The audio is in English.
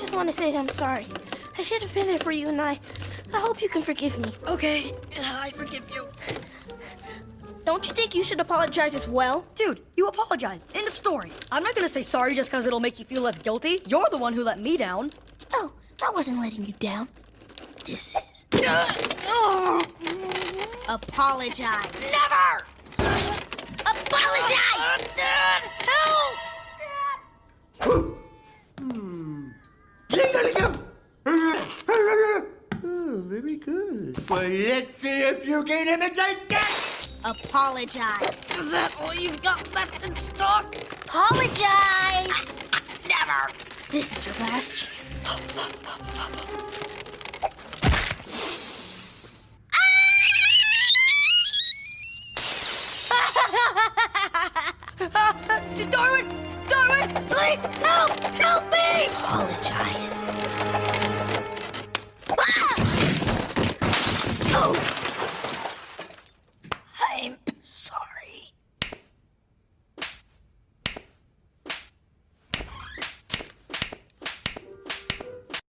just want to say that I'm sorry. I should have been there for you, and I, I hope you can forgive me. Okay, I forgive you. Don't you think you should apologize as well? Dude, you apologized. End of story. I'm not gonna say sorry just because it'll make you feel less guilty. You're the one who let me down. Oh, that wasn't letting you down. This is. Apologize. Never! Apologize! Uh, uh, good. Well, let's see if you can imitate that. Apologize. Is that all you've got left in stock? Apologize. Never! This is your last chance. Darwin! Darwin! Please help! Help me! Apologize. out.